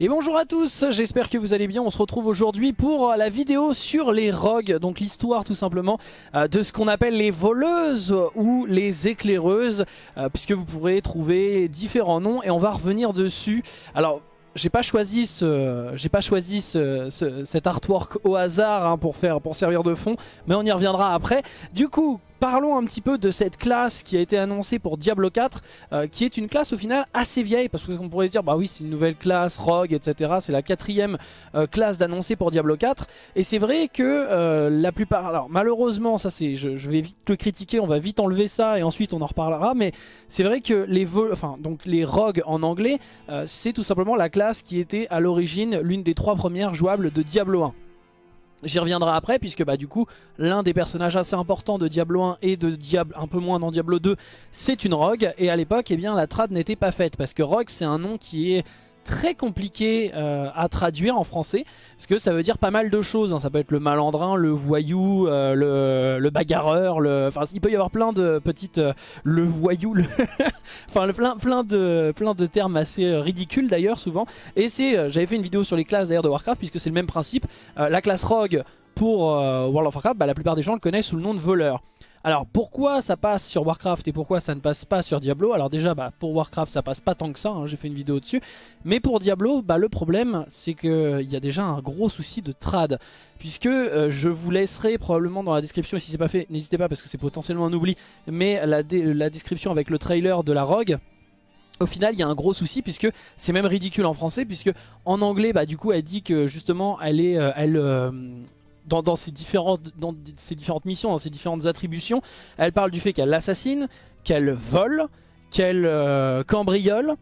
Et bonjour à tous, j'espère que vous allez bien, on se retrouve aujourd'hui pour la vidéo sur les rogues, donc l'histoire tout simplement euh, de ce qu'on appelle les voleuses ou les éclaireuses, euh, puisque vous pourrez trouver différents noms et on va revenir dessus. Alors j'ai pas choisi ce, j'ai pas choisi ce, cet artwork au hasard hein, pour faire, pour servir de fond, mais on y reviendra après. Du coup, Parlons un petit peu de cette classe qui a été annoncée pour Diablo 4, euh, qui est une classe au final assez vieille, parce qu'on pourrait se dire, bah oui c'est une nouvelle classe, Rogue, etc. C'est la quatrième euh, classe d'annoncer pour Diablo 4, et c'est vrai que euh, la plupart, alors malheureusement, ça c'est, je, vais vite le critiquer, on va vite enlever ça, et ensuite on en reparlera, mais c'est vrai que les enfin donc les Rogues en anglais, c'est tout simplement la classe qui était à l'origine l'une des trois premières jouables de Diablo 1. J'y reviendrai après puisque bah du coup l'un des personnages assez importants de Diablo 1 et de Diablo un peu moins dans Diablo 2 c'est une rogue. Et à l'époque eh bien la trad n'était pas faite parce que rogue c'est un nom qui est très compliqué euh, à traduire en français parce que ça veut dire pas mal de choses hein. ça peut être le malandrin, le voyou, euh, le, bagarreur le... enfin il peut y avoir plein de petites euh, le voyou le enfin le, plein, plein, de, plein de termes assez ridicules d'ailleurs souvent. Et c'est j'avais fait une vidéo sur les classes d'ailleurs de Warcraft puisque c'est le même principe. La classe rogue pour World of Warcraft bah, la plupart des gens le connaissent sous le nom de voleur alors pourquoi ça passe sur Warcraft et pourquoi ça ne passe pas sur Diablo? Alors déjà bah, pour Warcraft ça passe pas tant que ça, hein, j'ai fait une vidéo dessus. Mais pour Diablo, bah, le problème c'est qu'il y a déjà un gros souci de trad. Puisque euh, je vous laisserai probablement dans la description, si c'est pas fait, n'hésitez pas parce que c'est potentiellement un oubli. Mais la, description avec le trailer de la Rogue, au final il y a un gros souci puisque c'est même ridicule en français puisque en anglais bah du coup elle dit que justement elle est euh, elle euh, dans, dans ses différentes missions, dans ses différentes attributions, elle parle du fait qu'elle assassine, qu'elle vole, qu'elle euh, cambriole.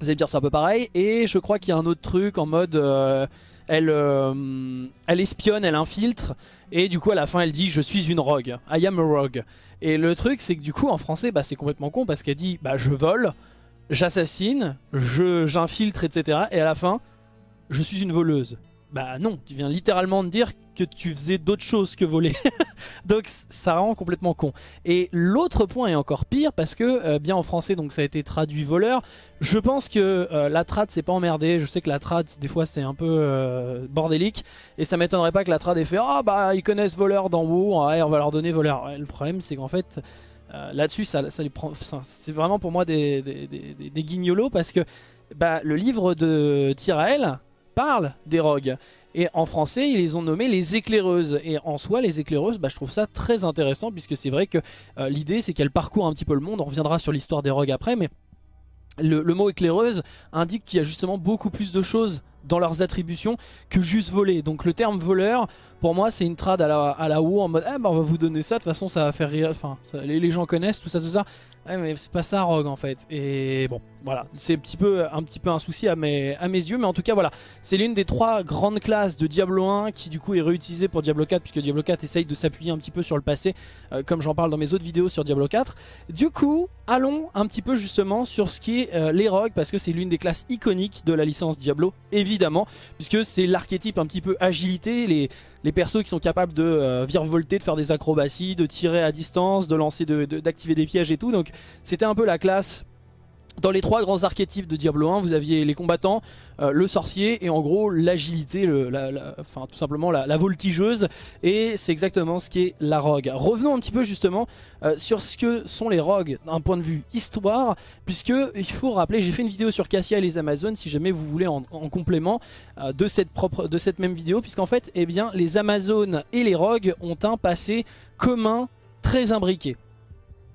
Vous allez me dire c'est un peu pareil. Et je crois qu'il y a un autre truc en mode euh, elle, euh, elle espionne, elle infiltre. Et du coup à la fin elle dit je suis une rogue. I am a rogue. Et le truc c'est que du coup en français bah, c'est complètement con parce qu'elle dit bah je vole, j'assassine, j'infiltre etc. Et à la fin je suis une voleuse. Bah non, tu viens littéralement de dire que tu faisais d'autres choses que voler. donc ça rend complètement con. Et l'autre point est encore pire parce que, euh, bien en français, donc ça a été traduit voleur. Je pense que euh, la trad c'est pas emmerdé. Je sais que la trad des fois c'est un peu euh, bordélique. Et ça m'étonnerait pas que la trad ait fait « Ah bah ils connaissent voleur dans WoW, ouais, on va leur donner voleur Le problème c'est qu'en fait... Là-dessus, ça, ça. C'est vraiment pour moi des, des, guignolos parce que bah, le livre de Tyrael, parle des rogues. Et en français, ils les ont nommés les éclaireuses. Et en soi, les éclaireuses, bah, je trouve ça très intéressant, puisque c'est vrai que euh, l'idée, c'est qu'elles parcourent un petit peu le monde. On reviendra sur l'histoire des rogues après, mais le, mot éclaireuse indique qu'il y a justement beaucoup plus de choses dans leurs attributions que juste voler. Donc le terme voleur, pour moi, c'est une trad à la, à la haut en mode ah, bah, on va vous donner ça, de toute façon ça va faire rire, enfin les, les, gens connaissent tout ça, tout ça. Mais c'est pas ça Rogue en fait. Et bon, voilà, c'est un petit peu un souci à mes, à mes yeux, mais en tout cas voilà, c'est l'une des trois grandes classes de Diablo 1 qui du coup est réutilisée pour Diablo 4 puisque Diablo 4 essaye de s'appuyer un petit peu sur le passé, euh, comme j'en parle dans mes autres vidéos sur Diablo 4. Du coup, allons un petit peu justement sur ce qui est euh, les Rogues parce que c'est l'une des classes iconiques de la licence Diablo, évidemment, puisque c'est l'archétype un petit peu agilité, les les persos qui sont capables de euh, virevolter, de faire des acrobaties, de tirer à distance, de lancer, d'activer des pièges et tout. Donc c'était un peu la classe dans les trois grands archétypes de Diablo 1, vous aviez les combattants, euh, le sorcier et en gros l'agilité, enfin tout simplement la, voltigeuse. Et c'est exactement ce qui est la rogue. Revenons un petit peu justement euh, sur ce que sont les rogues d'un point de vue histoire, puisque il faut rappeler, j'ai fait une vidéo sur Cassia et les Amazones, si jamais vous voulez en, complément euh, de cette même vidéo, puisqu'en fait, eh les Amazones et les rogues ont un passé commun très imbriqué.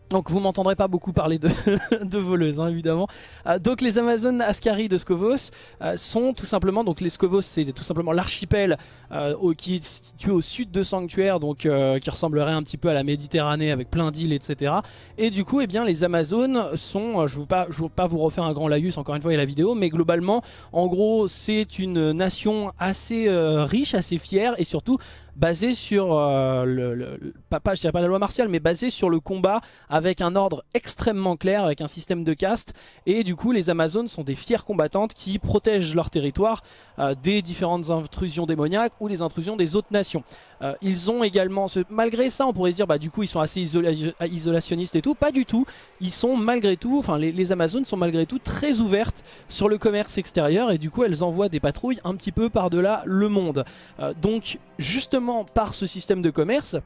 Donc vous m'entendrez pas beaucoup parler de, de voleuses hein, évidemment. Euh, donc les Amazones Ascari de Scovos euh, sont tout simplement, donc les Scovos c'est tout simplement l'archipel euh, qui est situé au sud de Sanctuaire, donc qui ressemblerait un petit peu à la Méditerranée avec plein d'îles etc. Et du coup eh bien les Amazones sont, je ne veux, pas, veux pas vous refaire un grand laïus encore une fois a la vidéo, mais globalement en gros c'est une nation assez riche, assez fière et surtout basée sur le, pas, je dirais pas la loi martiale mais basée sur le combat avec un ordre extrêmement clair, avec un système de caste. Et du coup, les Amazones sont des fières combattantes qui protègent leur territoire euh, des différentes intrusions démoniaques ou des intrusions des autres nations. Euh, ils ont également, malgré ça, on pourrait se dire, bah du coup, ils sont assez isolationnistes et tout. Pas du tout. Ils sont malgré tout, enfin, les, Amazones sont malgré tout très ouvertes sur le commerce extérieur et du coup, elles envoient des patrouilles un petit peu par-delà le monde. Euh, donc, justement, par ce système de commerce,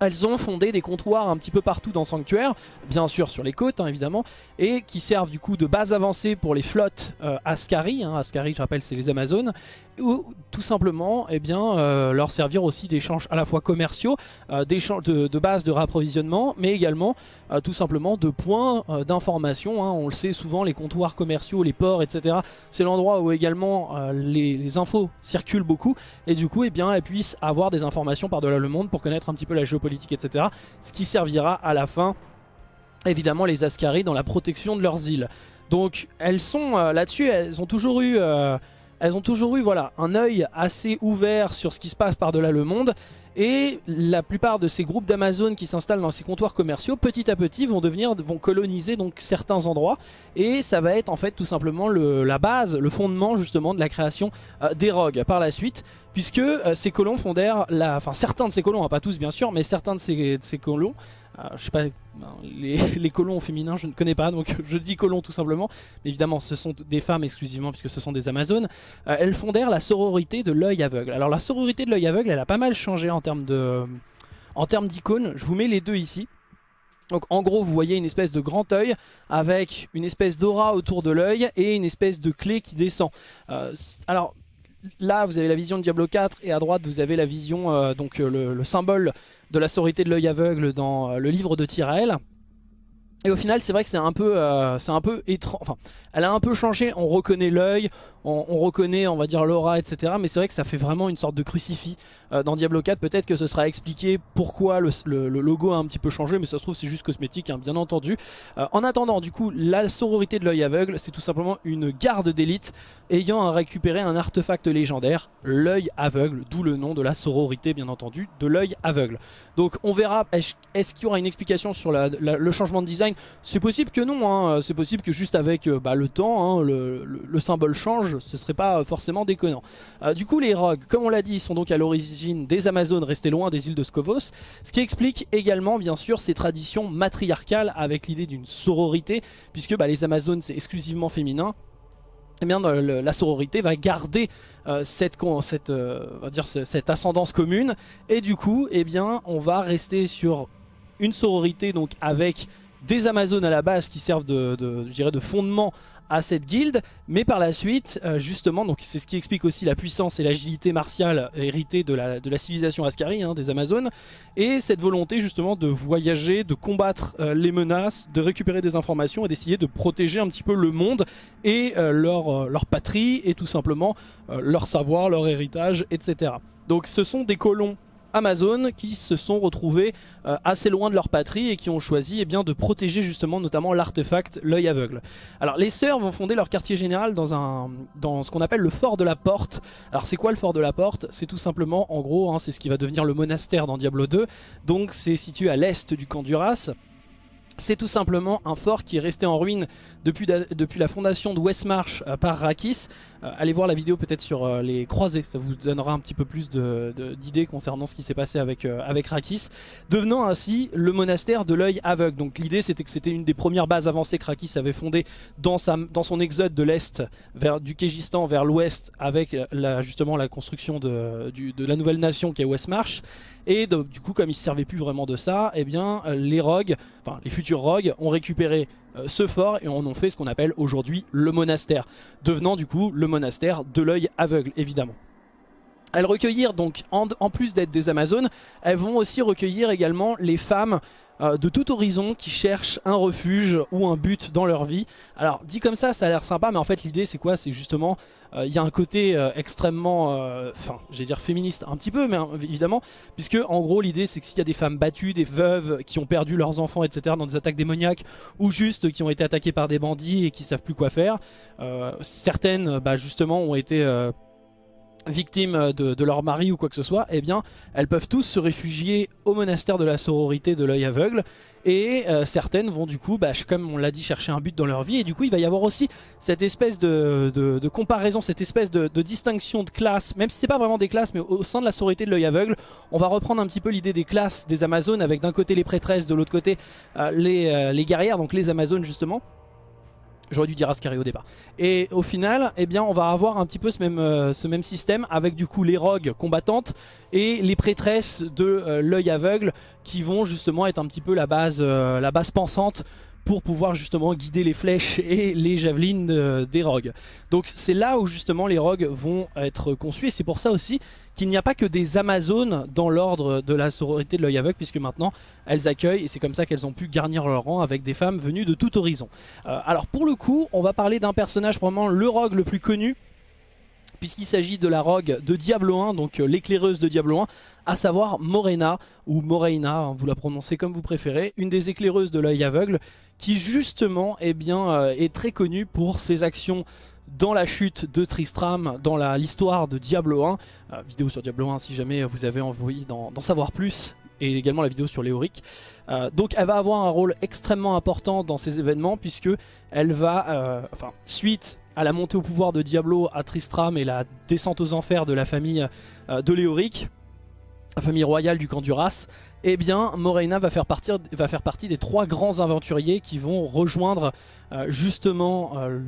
elles ont fondé des comptoirs un petit peu partout dans Sanctuaire, bien sûr sur les côtes hein, évidemment, et qui servent du coup de base avancée pour les flottes euh, Ascari, hein, Ascari je rappelle c'est les Amazones, ou tout simplement eh bien, euh, leur servir aussi d'échanges à la fois commerciaux, euh, de, de base de rapprovisionnement, mais également euh, tout simplement de points euh, d'information. Hein. On le sait souvent, les comptoirs commerciaux, les ports, etc. C'est l'endroit où également les, infos circulent beaucoup, et du coup eh bien, elles puissent avoir des informations par-delà le monde pour connaître un petit peu la géopolitique, etc. Ce qui servira à la fin, évidemment, les Ascari dans la protection de leurs îles. Donc elles sont là-dessus, elles ont toujours eu elles ont toujours eu voilà, un œil assez ouvert sur ce qui se passe par-delà le monde. Et la plupart de ces groupes d'Amazon qui s'installent dans ces comptoirs commerciaux, petit à petit, vont devenir, vont coloniser donc certains endroits. Et ça va être en fait tout simplement le, la base, le fondement justement de la création euh, des rogues par la suite. Puisque euh, ces colons fondèrent, la, enfin certains de ces colons, hein, pas tous bien sûr, mais certains de ces, colons je sais pas, les, colons féminins je ne connais pas donc je dis colons tout simplement. Mais évidemment ce sont des femmes exclusivement puisque ce sont des amazones. Euh, elles fondèrent la sororité de l'œil aveugle. Alors la sororité de l'œil aveugle elle a pas mal changé en termes de, en termes d'icônes. Je vous mets les deux ici. Donc en gros vous voyez une espèce de grand œil avec une espèce d'aura autour de l'œil et une espèce de clé qui descend. Euh, alors là vous avez la vision de Diablo 4 et à droite vous avez la vision, donc le, le, symbole de la sororité de l'œil aveugle dans euh, le livre de Tyrael. Et au final, c'est vrai que c'est un peu, euh, c'est un peu étrange. Enfin, elle a un peu changé. On reconnaît l'œil, on, reconnaît, on va dire l'aura, etc. Mais c'est vrai que ça fait vraiment une sorte de crucifix euh, dans Diablo 4. Peut-être que ce sera expliqué pourquoi le, logo a un petit peu changé, mais ça se trouve c'est juste cosmétique, hein, bien entendu. en attendant, du coup, la sororité de l'œil aveugle, c'est tout simplement une garde d'élite ayant récupéré un artefact légendaire, l'œil aveugle, d'où le nom de la sororité, bien entendu, de l'œil aveugle. Donc, on verra. Est-ce qu'il y aura une explication sur le changement de design c'est possible que non, hein. c'est possible que juste avec euh, bah, le temps, hein, le, symbole change, ce serait pas forcément déconnant. Euh, du coup les rogues, comme on l'a dit, sont donc à l'origine des Amazones restées loin des îles de Scovos, ce qui explique également bien sûr ces traditions matriarcales avec l'idée d'une sororité, puisque bah, les Amazones c'est exclusivement féminin, eh bien, la sororité va garder euh, cette, cette, ascendance commune et du coup eh bien, on va rester sur une sororité donc avec des Amazones à la base qui servent de, de, de fondement à cette guilde, mais par la suite, euh, justement, donc c'est ce qui explique aussi la puissance et l'agilité martiale héritée de la, de la civilisation Ascari, hein, des Amazones, et cette volonté justement de voyager, de combattre euh, les menaces, de récupérer des informations et d'essayer de protéger un petit peu le monde et euh, leur, leur patrie et tout simplement leur savoir, leur héritage, etc. Donc ce sont des colons Amazon qui se sont retrouvés euh, assez loin de leur patrie et qui ont choisi eh bien, de protéger justement notamment l'artefact l'œil aveugle. Alors les sœurs vont fonder leur quartier général dans, un, dans ce qu'on appelle le fort de la porte. Alors c'est quoi le fort de la porte? C'est tout simplement en gros hein, c'est ce qui va devenir le monastère dans Diablo 2. Donc c'est situé à l'est du camp d'Uras. C'est tout simplement un fort qui est resté en ruine depuis, depuis la fondation de Westmarch euh, par Rakis. Euh, allez voir la vidéo peut-être sur euh, les croisés, ça vous donnera un petit peu plus d'idées concernant ce qui s'est passé avec, avec Rakis. Devenant ainsi le monastère de l'œil aveugle. Donc l'idée c'était que c'était une des premières bases avancées que Rakis avait fondées dans, sa, dans son exode de l'Est, du Kégistan vers l'Ouest, avec justement la construction de, la nouvelle nation qui est Westmarch. Et du coup, comme ils ne se servaient plus vraiment de ça, eh bien, les rogues, enfin les futurs rogues, ont récupéré euh, ce fort et en ont fait ce qu'on appelle aujourd'hui le monastère, devenant du coup le monastère de l'œil aveugle, évidemment. Elles recueillirent donc, en, en plus d'être des Amazones, elles vont aussi recueillir également les femmes euh, de tout horizon qui cherchent un refuge ou un but dans leur vie. Alors dit comme ça, ça a l'air sympa, mais en fait l'idée c'est quoi? C'est justement, euh, il y a un côté euh, extrêmement, enfin j'allais dire féministe un petit peu, mais hein, évidemment, puisque en gros l'idée c'est que s'il y a des femmes battues, des veuves qui ont perdu leurs enfants, etc. dans des attaques démoniaques, ou juste qui ont été attaquées par des bandits et qui savent plus quoi faire, certaines bah, justement ont été victimes de, leur mari ou quoi que ce soit, eh bien, elles peuvent tous se réfugier au monastère de la sororité de l'œil aveugle. Et euh, certaines vont du coup, bah, comme on l'a dit, chercher un but dans leur vie. Et du coup, il va y avoir aussi cette espèce de, comparaison, cette espèce de, distinction de classe, même si c'est pas vraiment des classes, mais au, sein de la sororité de l'œil aveugle, on va reprendre un petit peu l'idée des classes des Amazones, avec d'un côté les prêtresses, de l'autre côté euh, euh, les guerrières, donc les Amazones justement. J'aurais dû dire Ascari au départ. Et au final, eh bien, on va avoir un petit peu ce même, euh, système avec du coup les rogues combattantes et les prêtresses de euh, l'œil aveugle qui vont justement être un petit peu la base, euh, la base pensante pour pouvoir justement guider les flèches et les javelines des rogues. Donc c'est là où justement les rogues vont être conçus et c'est pour ça aussi qu'il n'y a pas que des Amazones dans l'ordre de la sororité de l'œil aveugle puisque maintenant elles accueillent et c'est comme ça qu'elles ont pu garnir leur rang avec des femmes venues de tout horizon. Euh, alors pour le coup on va parler d'un personnage probablement le rogue le plus connu puisqu'il s'agit de la rogue de Diablo 1, donc euh, l'éclaireuse de Diablo 1, à savoir Morena, ou Moreina, hein, vous la prononcez comme vous préférez, une des éclaireuses de l'œil aveugle, qui justement eh bien, euh, est très connue pour ses actions dans la chute de Tristram, dans l'histoire de Diablo 1, euh, vidéo sur Diablo 1 si jamais vous avez envie d'en savoir plus, et également la vidéo sur Léoric. donc elle va avoir un rôle extrêmement important dans ces événements puisque elle va, enfin suite à la montée au pouvoir de Diablo à Tristram et la descente aux enfers de la famille euh, de Léoric, la famille royale du camp Duras, eh bien Moraina va faire, partie des trois grands aventuriers qui vont rejoindre euh, justement euh,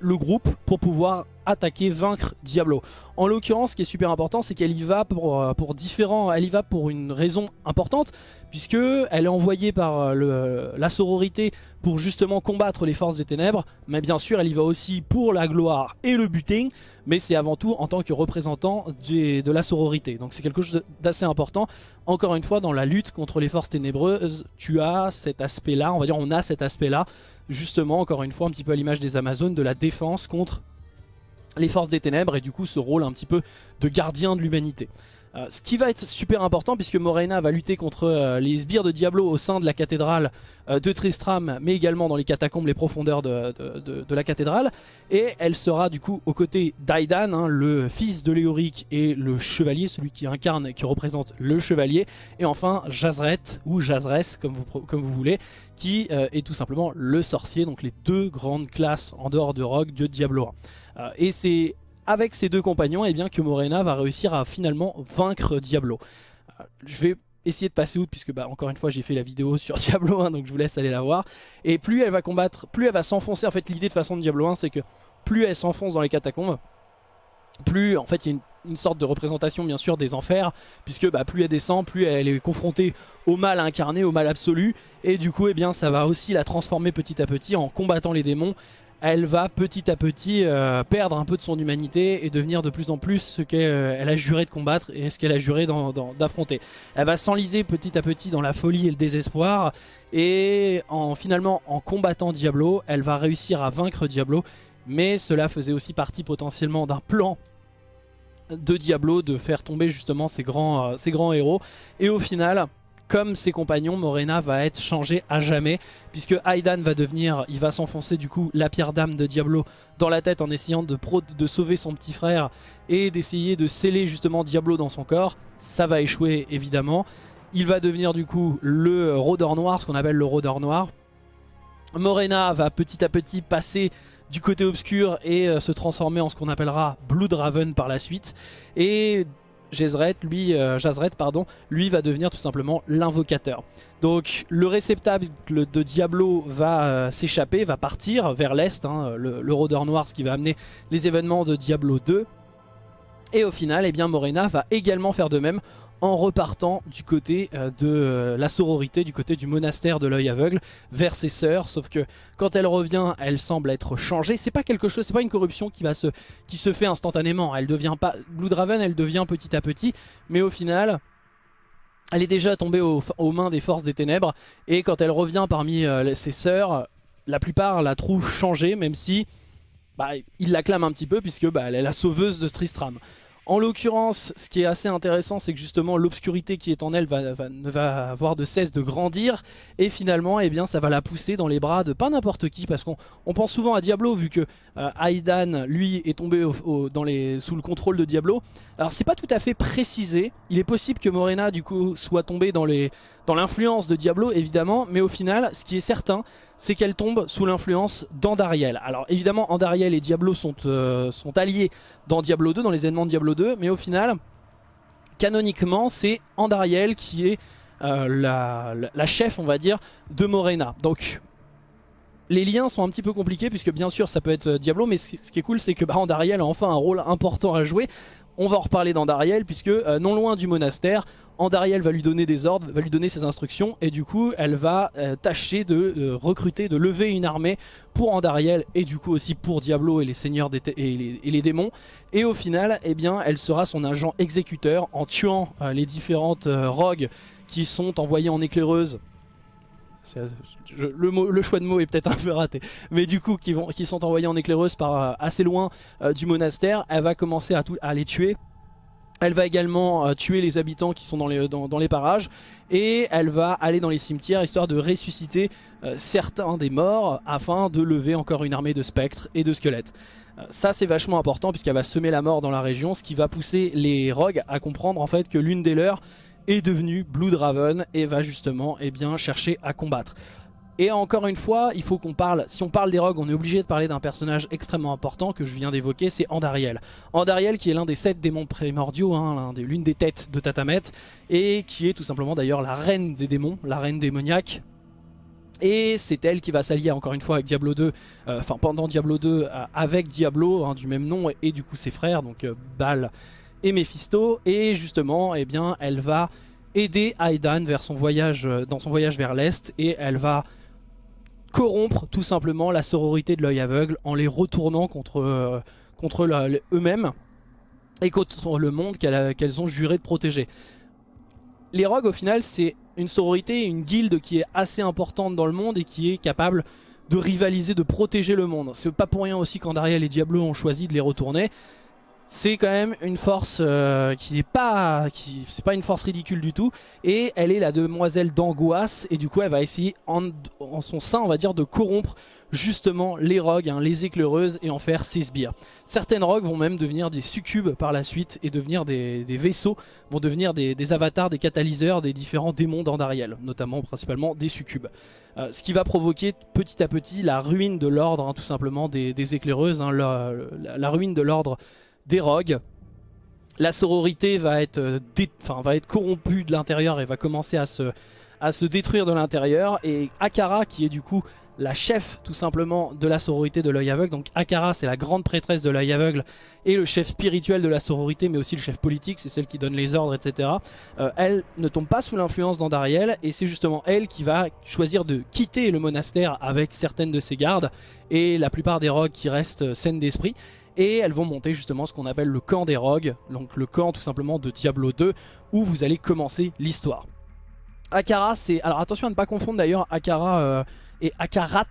le groupe pour pouvoir attaquer, vaincre Diablo. En l'occurrence, ce qui est super important, c'est qu'elle y va pour, euh, différents, elle y va pour une raison importante, puisque elle est envoyée par la sororité pour justement combattre les forces des ténèbres, mais bien sûr, elle y va aussi pour la gloire et le buting, mais c'est avant tout en tant que représentant de la sororité. Donc c'est quelque chose d'assez important. Encore une fois, dans la lutte contre les forces ténébreuses, tu as cet aspect-là, on va dire on a cet aspect-là, justement, encore une fois, un petit peu à l'image des Amazones, de la défense contre les forces des ténèbres et du coup ce rôle un petit peu de gardien de l'humanité. Euh, ce qui va être super important puisque Morena va lutter contre euh, les sbires de Diablo au sein de la cathédrale euh, de Tristram mais également dans les catacombes, les profondeurs de, la cathédrale et elle sera du coup aux côtés d'Aidan, hein, le fils de Léoric et le chevalier, celui qui incarne qui représente le chevalier et enfin Jazret ou Jazres comme vous, comme vous voulez qui est tout simplement le sorcier donc les deux grandes classes en dehors de Rogue de Diablo 1. et c'est avec ses deux compagnons, et eh bien que Morena va réussir à finalement vaincre Diablo. Euh, je vais essayer de passer outre puisque bah, encore une fois j'ai fait la vidéo sur Diablo 1 donc je vous laisse aller la voir. Et plus elle va combattre, plus elle va s'enfoncer. En fait l'idée de façon de Diablo 1 c'est que plus elle s'enfonce dans les catacombes, plus en fait il y a une, sorte de représentation bien sûr des enfers puisque bah, plus elle descend plus elle est confrontée au mal incarné au mal absolu et du coup eh bien ça va aussi la transformer petit à petit en combattant les démons elle va petit à petit euh, perdre un peu de son humanité et devenir de plus en plus ce qu'elle euh, a juré de combattre et ce qu'elle a juré d'affronter. Elle va s'enliser petit à petit dans la folie et le désespoir et en, finalement en combattant Diablo, elle va réussir à vaincre Diablo mais cela faisait aussi partie potentiellement d'un plan de Diablo de faire tomber justement grands, euh, ces grands héros et au final comme ses compagnons, Morena va être changé à jamais puisque Aidan va devenir, il va s'enfoncer du coup la pierre d'âme de Diablo dans la tête en essayant de, de sauver son petit frère et d'essayer de sceller justement Diablo dans son corps. Ça va échouer évidemment. Il va devenir du coup le rôdeur noir, ce qu'on appelle le rôdeur noir. Morena va petit à petit passer du côté obscur et euh, se transformer en ce qu'on appellera Blood Raven par la suite. Et Jezret, lui, euh, pardon, lui va devenir tout simplement l'invocateur. Donc le réceptacle de Diablo va euh, s'échapper, va partir vers l'est, hein, le, rôdeur noir, ce qui va amener les événements de Diablo 2. Et au final, eh bien, Morena va également faire de même en repartant du côté euh, de euh, la sororité, du côté du monastère de l'œil aveugle, vers ses sœurs. Sauf que quand elle revient, elle semble être changée. C'est pas quelque chose, c'est pas une corruption qui se, fait instantanément. Elle devient pas elle devient petit à petit, mais au final. Elle est déjà tombée aux, mains des forces des ténèbres et quand elle revient parmi euh, ses sœurs, la plupart la trouvent changée même si bah, ils l'acclament un petit peu puisque bah, elle est la sauveuse de Tristram. En l'occurrence, ce qui est assez intéressant, c'est que justement l'obscurité qui est en elle va, ne va avoir de cesse de grandir. Et finalement, eh bien, ça va la pousser dans les bras de pas n'importe qui. Parce qu'on pense souvent à Diablo vu que euh, Aidan, lui, est tombé sous le contrôle de Diablo. Alors c'est pas tout à fait précisé, il est possible que Morena du coup soit tombée dans l'influence de Diablo évidemment, mais au final, ce qui est certain, c'est qu'elle tombe sous l'influence d'Andariel. Alors évidemment, Andariel et Diablo sont, euh, alliés dans Diablo 2, dans les événements de Diablo 2, mais au final, canoniquement, c'est Andariel qui est euh, la, chef, on va dire, de Morena. Donc les liens sont un petit peu compliqués puisque bien sûr ça peut être euh, Diablo mais ce qui est cool c'est que bah, Andariel a enfin un rôle important à jouer on va en reparler d'Andariel puisque euh, non loin du monastère, Andariel va lui donner des ordres, va lui donner ses instructions et du coup elle va euh, tâcher de euh, recruter, de lever une armée pour Andariel et du coup aussi pour Diablo et les seigneurs et, les, démons. Et au final eh bien elle sera son agent exécuteur en tuant les différentes rogues qui sont envoyées en éclaireuse le, choix de mots est peut-être un peu raté. Mais du coup, qui, sont envoyés en éclaireuse par euh, assez loin euh, du monastère, elle va commencer à, les tuer. Elle va également euh, tuer les habitants qui sont dans les, dans, les, parages et elle va aller dans les cimetières histoire de ressusciter certains des morts afin de lever encore une armée de spectres et de squelettes. ça c'est vachement important puisqu'elle va semer la mort dans la région, ce qui va pousser les rogues à comprendre en fait que l'une des leurs est devenu Blood et va justement eh bien, chercher à combattre. Et encore une fois, il faut qu'on parle, si on parle des rogues, on est obligé de parler d'un personnage extrêmement important que je viens d'évoquer, c'est Andariel. Andariel qui est l'un des sept démons primordiaux, hein, l'une des têtes de Tatamet, et qui est tout simplement d'ailleurs la reine des démons, la reine démoniaque. Et c'est elle qui va s'allier encore une fois avec Diablo 2, euh, enfin pendant Diablo 2 euh, avec Diablo hein, du même nom et, du coup ses frères, donc euh, Baal et Mephisto et justement eh bien elle va aider Aidan vers son voyage, euh, dans son voyage vers l'Est et elle va corrompre tout simplement la sororité de l'œil aveugle en les retournant contre, euh, contre eux-mêmes et contre le monde qu'elles ont juré de protéger. Les rogues au final c'est une sororité, une guilde qui est assez importante dans le monde et qui est capable de rivaliser, de protéger le monde. C'est pas pour rien aussi qu'Andariel et Diablo ont choisi de les retourner c'est quand même une force euh, qui n'est pas c'est pas une force ridicule du tout et elle est la demoiselle d'angoisse et du coup elle va essayer en, son sein on va dire de corrompre justement les rogues, hein, les éclaireuses et en faire ses sbires. Certaines rogues vont même devenir des succubes par la suite et devenir des, vaisseaux, vont devenir des, avatars, des catalyseurs des différents démons d'Andariel, notamment principalement des succubes. Euh, ce qui va provoquer petit à petit la ruine de l'ordre hein, tout simplement des, éclaireuses, hein, la, ruine de l'ordre des rogues. La sororité va être, euh, va être corrompue de l'intérieur et va commencer à se, à se détruire de l'intérieur. Et Akara, qui est du coup la chef tout simplement de la sororité de l'œil aveugle. Donc Akara c'est la grande prêtresse de l'œil aveugle et le chef spirituel de la sororité mais aussi le chef politique, c'est celle qui donne les ordres etc. Euh, elle ne tombe pas sous l'influence d'Andariel et c'est justement elle qui va choisir de quitter le monastère avec certaines de ses gardes et la plupart des rogues qui restent saines d'esprit et elles vont monter justement ce qu'on appelle le camp des rogues, donc le camp tout simplement de Diablo 2 où vous allez commencer l'histoire. Akara c'est... Alors attention à ne pas confondre d'ailleurs Akara euh, et Akarat,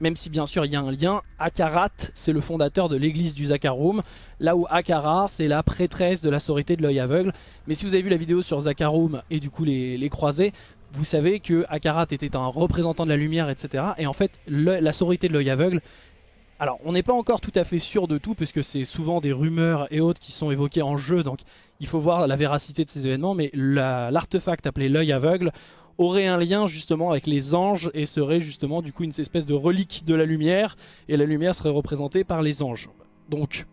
même si bien sûr il y a un lien. Akarat c'est le fondateur de l'église du Zakarum, là où Akara c'est la prêtresse de la sororité de l'œil aveugle. Mais si vous avez vu la vidéo sur Zakarum et du coup les, les croisés, vous savez que Akarat était un représentant de la lumière, etc. Et en fait, la sororité de l'œil aveugle alors, on n'est pas encore tout à fait sûr de tout, puisque c'est souvent des rumeurs et autres qui sont évoquées en jeu, donc il faut voir la véracité de ces événements, mais l'artefact appelé l'œil aveugle aurait un lien justement avec les anges et serait justement du coup une espèce de relique de la lumière, et la lumière serait représentée par les anges. Donc,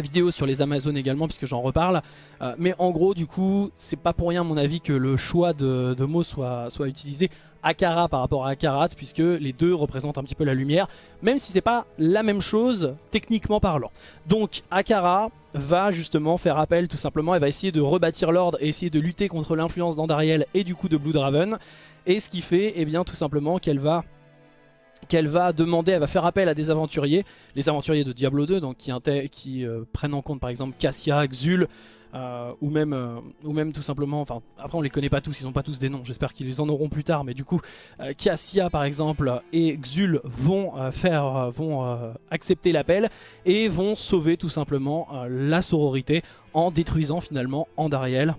vidéo sur les Amazones également puisque j'en reparle. Euh, mais en gros du coup c'est pas pour rien à mon avis que le choix de, mots soit, utilisé Akara par rapport à Akarat puisque les deux représentent un petit peu la lumière même si c'est pas la même chose techniquement parlant. Donc Akara va justement faire appel tout simplement elle va essayer de rebâtir l'ordre et essayer de lutter contre l'influence d'Andariel et du coup de Bloodraven et ce qui fait eh bien tout simplement qu'elle va qu'elle va demander, elle va faire appel à des aventuriers, les aventuriers de Diablo 2, donc qui, euh, prennent en compte par exemple Cassia, Xul, euh, ou, même, euh, ou tout simplement, enfin après on les connaît pas tous, ils n'ont pas tous des noms, j'espère qu'ils les en auront plus tard, mais du coup Cassia par exemple et Xul vont faire, vont accepter l'appel et vont sauver tout simplement la sororité en détruisant finalement Andariel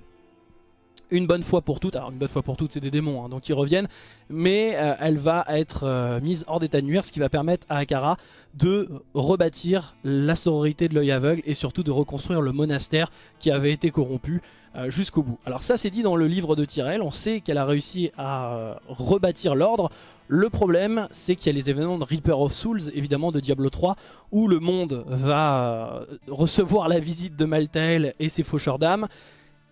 une bonne fois pour toutes, alors une bonne fois pour toutes c'est des démons hein, donc ils reviennent, mais euh, elle va être euh, mise hors d'état de nuire, ce qui va permettre à Akara de rebâtir la sororité de l'œil aveugle et surtout de reconstruire le monastère qui avait été corrompu euh, jusqu'au bout. Alors ça c'est dit dans le livre de Tyrell, on sait qu'elle a réussi à rebâtir l'ordre, le problème, c'est qu'il y a les événements de Reaper of Souls, évidemment de Diablo 3, où le monde va recevoir la visite de Maltael et ses faucheurs d'âmes,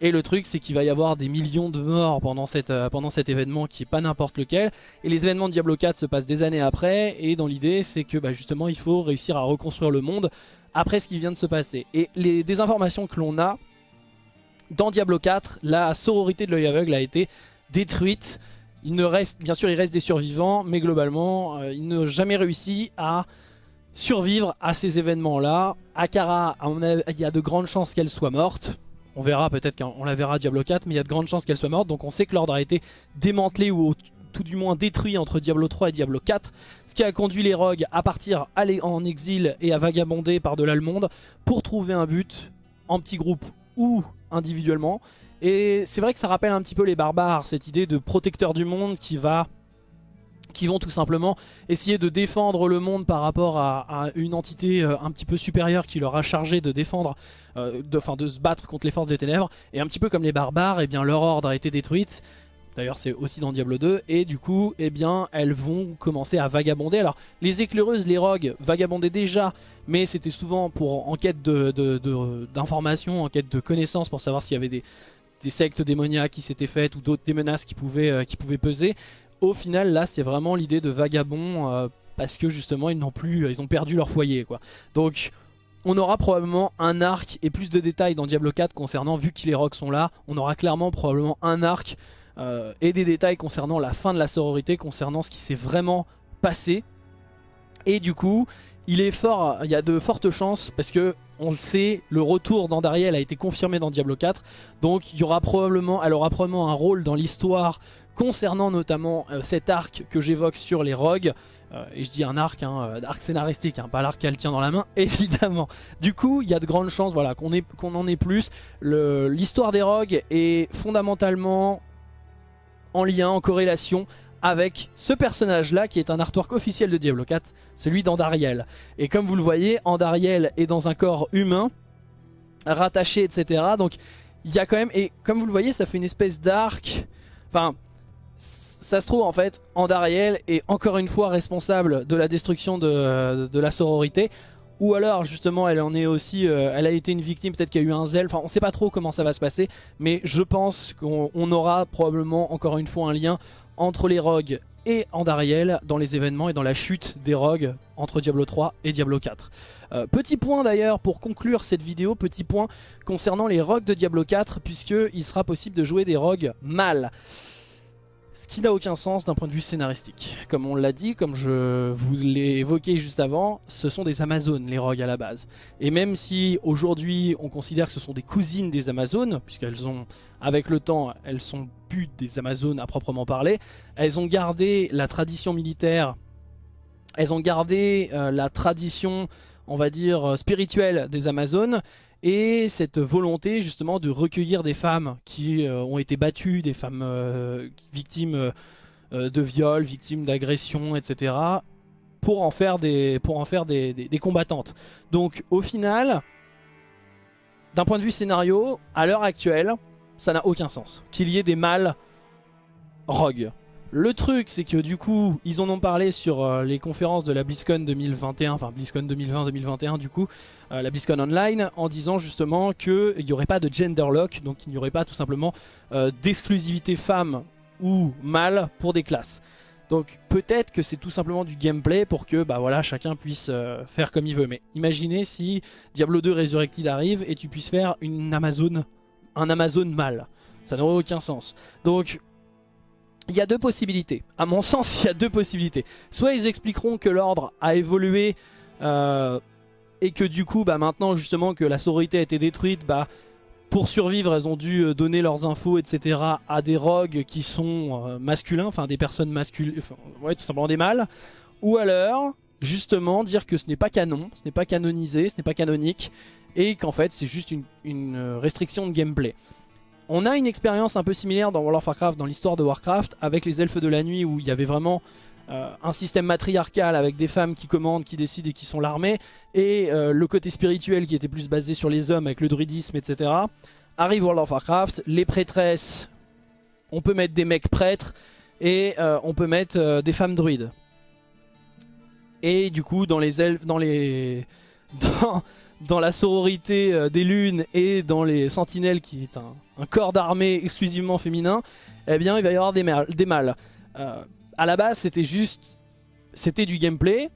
et le truc c'est qu'il va y avoir des millions de morts pendant, euh, cet événement qui est pas n'importe lequel. Et les événements de Diablo 4 se passent des années après. Et dans l'idée c'est que bah, justement il faut réussir à reconstruire le monde après ce qui vient de se passer. Et les, des informations que l'on a, dans Diablo 4, la sororité de l'œil aveugle a été détruite. Il ne reste, bien sûr il reste des survivants, mais globalement euh, ils n'ont jamais réussi à survivre à ces événements là. Akara, il y a de grandes chances qu'elle soit morte on verra peut-être qu'on la verra Diablo 4, mais il y a de grandes chances qu'elle soit morte. Donc on sait que l'ordre a été démantelé ou tout du moins détruit entre Diablo 3 et Diablo 4. Ce qui a conduit les rogues à partir aller en exil et à vagabonder par-delà le monde pour trouver un but en petit groupe ou individuellement. Et c'est vrai que ça rappelle un petit peu les barbares, cette idée de protecteur du monde qui va qui vont tout simplement essayer de défendre le monde par rapport à, une entité euh, un petit peu supérieure qui leur a chargé de défendre, euh, de, de se battre contre les forces des ténèbres. Et un petit peu comme les barbares, et eh bien leur ordre a été détruite. D'ailleurs c'est aussi dans Diablo 2 et du coup eh bien elles vont commencer à vagabonder. Alors les éclaireuses, les rogues vagabondaient déjà mais c'était souvent pour en quête d'informations, de, en quête de connaissances pour savoir s'il y avait des, sectes démoniaques qui s'étaient faites ou d'autres des menaces qui pouvaient, euh, qui pouvaient peser au final là c'est vraiment l'idée de vagabond euh, parce que justement ils n'ont plus ils ont perdu leur foyer quoi. Donc on aura probablement un arc et plus de détails dans Diablo 4 concernant vu que les rocs sont là on aura clairement probablement un arc euh, et des détails concernant la fin de la sororité concernant ce qui s'est vraiment passé. Et du coup il est fort, il y a de fortes chances parce que on le sait, le retour d'Andariel a été confirmé dans Diablo 4, donc il y aura probablement, elle aura probablement un rôle dans l'histoire concernant notamment euh, cet arc que j'évoque sur les rogues. Euh, et je dis un arc, hein, euh, arc scénaristique, hein, pas l'arc qu'elle tient dans la main, évidemment. Du coup, il y a de grandes chances voilà, qu'on qu'on en ait plus. L'histoire des rogues est fondamentalement en lien, en corrélation avec ce personnage-là qui est un artwork officiel de Diablo 4, celui d'Andariel. Et comme vous le voyez, Andariel est dans un corps humain, rattaché, etc. Donc il y a quand même, et comme vous le voyez, ça fait une espèce d'arc, enfin ça se trouve en fait, Andariel est encore une fois responsable de la destruction de, la sororité. Ou alors justement elle en est aussi, euh, elle a été une victime, peut-être qu'il y a eu un zèle, enfin on sait pas trop comment ça va se passer. Mais je pense qu'on aura probablement encore une fois un lien entre les rogues et Andariel dans les événements et dans la chute des rogues entre Diablo 3 et Diablo 4. Euh, petit point d'ailleurs pour conclure cette vidéo, petit point concernant les rogues de Diablo 4 puisqu'il sera possible de jouer des rogues mâles. Ce qui n'a aucun sens d'un point de vue scénaristique. Comme on l'a dit, comme je vous l'ai évoqué juste avant, ce sont des Amazones les rogues à la base. Et même si aujourd'hui on considère que ce sont des cousines des Amazones, puisqu'elles ont, avec le temps, elles sont plus des Amazones à proprement parler, elles ont gardé la tradition militaire, elles ont gardé euh, la tradition, on va dire, spirituelle des Amazones, et cette volonté justement de recueillir des femmes qui euh, ont été battues, des femmes euh, victimes euh, de viols, victimes d'agressions, etc. pour en faire, des, pour en faire des, des combattantes. Donc au final, d'un point de vue scénario, à l'heure actuelle, ça n'a aucun sens. Qu'il y ait des mâles rogues. Le truc, c'est que du coup, ils en ont parlé sur euh, les conférences de la BlizzCon 2021, enfin BlizzCon 2020-2021 du coup, euh, la BlizzCon Online, en disant justement qu'il n'y aurait pas de gender lock, donc il n'y aurait pas tout simplement euh, d'exclusivité femme ou mâle pour des classes. Donc peut-être que c'est tout simplement du gameplay pour que bah voilà chacun puisse faire comme il veut. Mais imaginez si Diablo 2 Resurrected arrive et tu puisses faire une Amazon, un Amazon mâle. Ça n'aurait aucun sens. Donc il y a deux possibilités. À mon sens, il y a deux possibilités. Soit ils expliqueront que l'ordre a évolué euh, et que du coup, bah, maintenant justement que la sororité a été détruite, bah, pour survivre, elles ont dû euh, donner leurs infos, etc. à des rogues qui sont euh, masculins, enfin des personnes masculines, tout simplement des mâles. Ou alors, justement, dire que ce n'est pas canon, ce n'est pas canonisé, ce n'est pas canonique, et qu'en fait c'est juste une, restriction de gameplay. On a une expérience un peu similaire dans World of Warcraft, dans l'histoire de Warcraft, avec les elfes de la nuit où il y avait vraiment euh, un système matriarcal avec des femmes qui commandent, qui décident et qui sont l'armée, et euh, le côté spirituel qui était plus basé sur les hommes avec le druidisme, etc. Arrive World of Warcraft, les prêtresses, on peut mettre des mecs prêtres, et euh, on peut mettre des femmes druides. Et du coup, dans les elfes, dans les... dans la sororité des lunes et dans les sentinelles qui est un, corps d'armée exclusivement féminin, eh bien il va y avoir des, des mâles. Euh, à la base c'était juste c'était du gameplay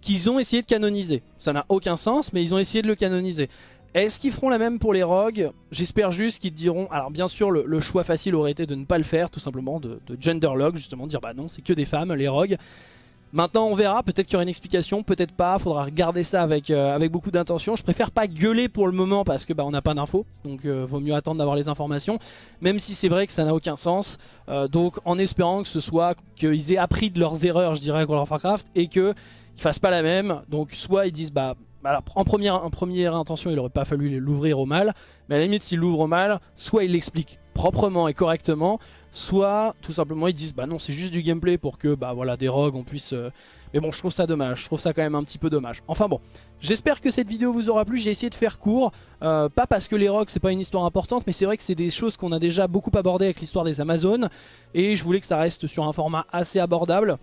qu'ils ont essayé de canoniser. Ça n'a aucun sens mais ils ont essayé de le canoniser. Est-ce qu'ils feront la même pour les rogues? J'espère juste qu'ils diront... Alors bien sûr le, choix facile aurait été de ne pas le faire tout simplement, de, de genderlog justement, dire bah non c'est que des femmes les rogues. Maintenant on verra, peut-être qu'il y aura une explication, peut-être pas, faudra regarder ça avec, euh, avec beaucoup d'intention. Je préfère pas gueuler pour le moment parce que bah, on n'a pas d'infos, donc euh, vaut mieux attendre d'avoir les informations, même si c'est vrai que ça n'a aucun sens. Euh, donc en espérant que ce soit qu'ils aient appris de leurs erreurs, je dirais, World of Warcraft, et qu'ils fassent pas la même. Donc soit ils disent bah en, première, en première intention, il aurait pas fallu l'ouvrir au mal, mais à la limite, s'il l'ouvre au mal, soit il l'explique proprement et correctement, soit tout simplement ils disent bah non c'est juste du gameplay pour que bah voilà des rogues on puisse euh, mais bon je trouve ça dommage. Je trouve ça quand même un petit peu dommage. Enfin bon j'espère que cette vidéo vous aura plu. J'ai essayé de faire court euh, pas parce que les rogues c'est pas une histoire importante mais c'est vrai que c'est des choses qu'on a déjà beaucoup abordé avec l'histoire des Amazones. Et je voulais que ça reste sur un format assez abordable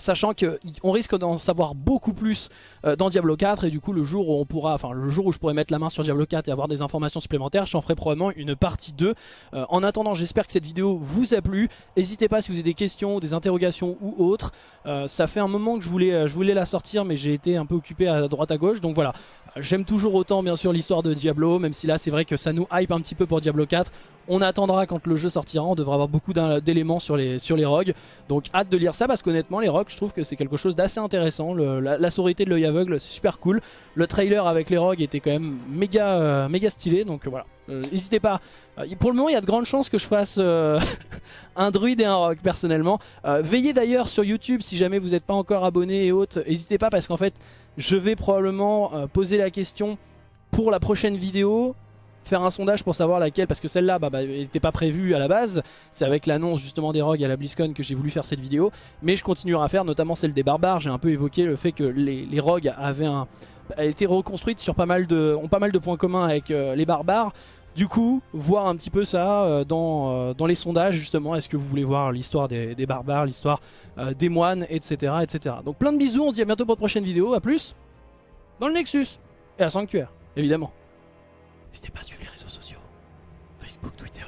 sachant qu'on risque d'en savoir beaucoup plus euh, dans Diablo 4 et du coup le jour où on pourra, enfin le jour où je pourrai mettre la main sur Diablo 4 et avoir des informations supplémentaires, j'en ferai probablement une partie 2. Euh, en attendant, j'espère que cette vidéo vous a plu. N'hésitez pas si vous avez des questions, des interrogations ou autres. Euh, ça fait un moment que je voulais, je voulais la sortir mais j'ai été un peu occupé à droite à gauche, donc voilà. J'aime toujours autant bien sûr l'histoire de Diablo, même si là c'est vrai que ça nous hype un petit peu pour Diablo 4. On attendra quand le jeu sortira, on devra avoir beaucoup d'éléments sur les, sur les rogues. Donc hâte de lire ça parce qu'honnêtement les rogues je trouve que c'est quelque chose d'assez intéressant. la, la de l'œil aveugle c'est super cool. Le trailer avec les rogues était quand même méga, euh, méga stylé donc voilà. Euh, n'hésitez pas. Euh, pour le moment il y a de grandes chances que je fasse un druide et un rogue personnellement. veillez d'ailleurs sur YouTube si jamais vous n'êtes pas encore abonné et autres. N'hésitez pas parce qu'en fait je vais probablement poser la question pour la prochaine vidéo faire un sondage pour savoir laquelle, parce que celle-là, bah, bah, n'était pas prévue à la base. C'est avec l'annonce justement des rogues à la BlizzCon que j'ai voulu faire cette vidéo. Mais je continuerai à faire, notamment celle des barbares. J'ai un peu évoqué le fait que les, rogues avaient un, été reconstruites sur pas mal de, ont pas mal de points communs avec euh, les barbares. Du coup, voir un petit peu ça euh, dans, euh, dans les sondages justement, est-ce que vous voulez voir l'histoire des, barbares, l'histoire des moines, etc., etc. Donc plein de bisous, on se dit à bientôt pour une prochaine vidéo, à plus dans le Nexus et à Sanctuaire, évidemment. N'hésitez pas à suivre les réseaux sociaux. Facebook, Twitter,